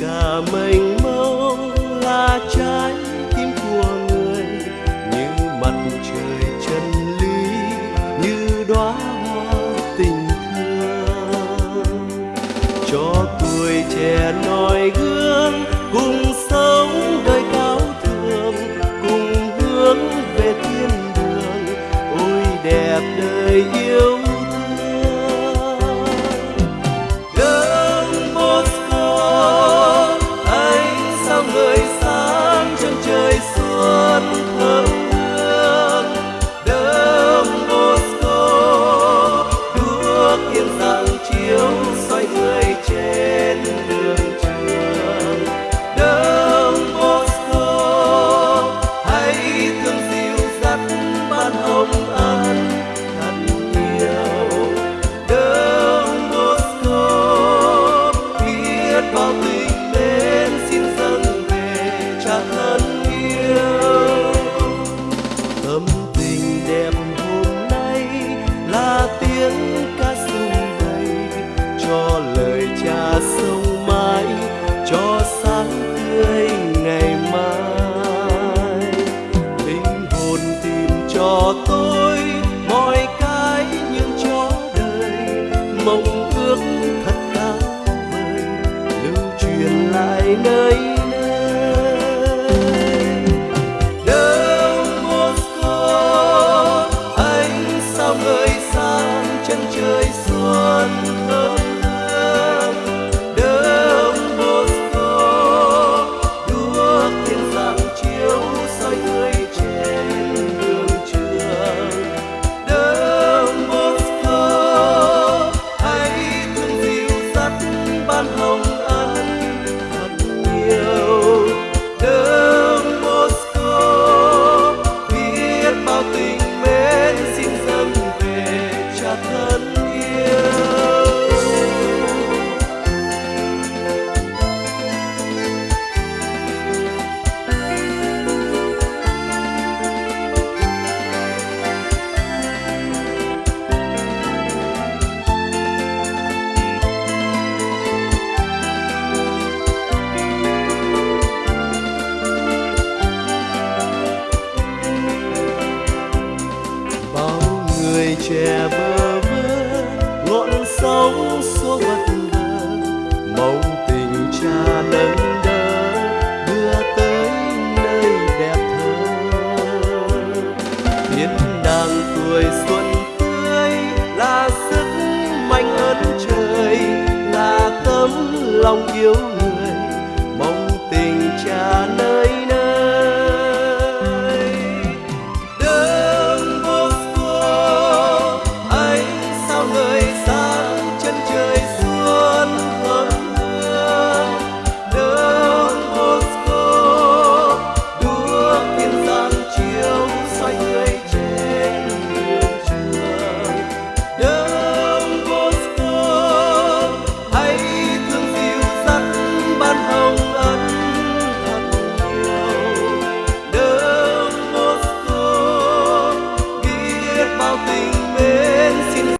cả mình mông là trái tim của người. Như mặt trời chân lý như đóa hoa tình thương. Cho tuổi trẻ noi gương, cùng sống đời cao thượng, cùng hướng về thiên đường. Ôi đẹp đời yêu sáng tươi ngày mai. Linh hồn tìm cho tôi mọi cái nhưng cho đời. Mong ước thật cao vời lưu truyền lại nơi chân trời xuân ơi thân. lòng yêu